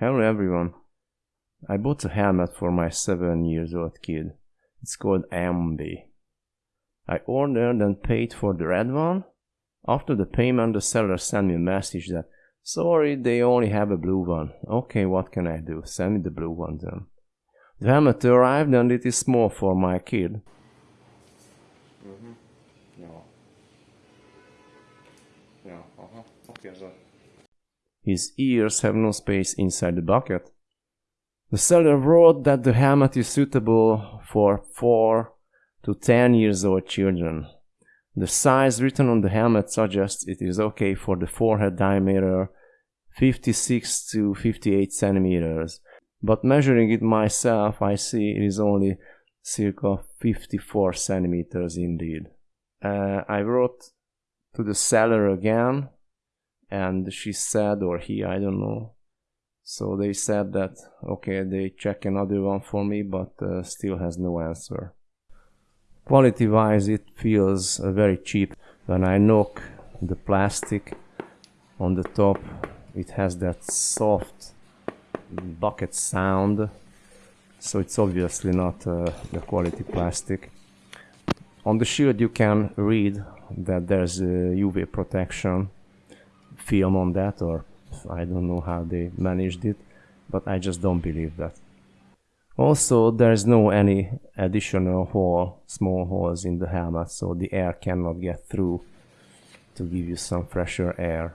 Hello everyone. I bought a helmet for my 7 years old kid. It's called Ambi. I ordered and paid for the red one. After the payment, the seller sent me a message that, sorry, they only have a blue one. Okay, what can I do? Send me the blue one then. The helmet arrived and it is small for my kid. Mhm. Ja. Ja, aha. Oké, ez a... His ears have no space inside the bucket. The seller wrote that the helmet is suitable for 4 to 10 years old children. The size written on the helmet suggests it is okay for the forehead diameter 56 to 58 centimeters, but measuring it myself, I see it is only circa 54 centimeters indeed. Uh, I wrote to the seller again, and she said, or he, I don't know. So they said that okay, they check another one for me, but uh, still has no answer. Quality wise, it feels uh, very cheap. When I knock the plastic on the top, it has that soft bucket sound. So it's obviously not uh, the quality plastic. On the shield, you can read that there's UV protection film on that, or I don't know how they managed it, but I just don't believe that. Also, there's no any additional hole, small holes in the helmet, so the air cannot get through to give you some fresher air.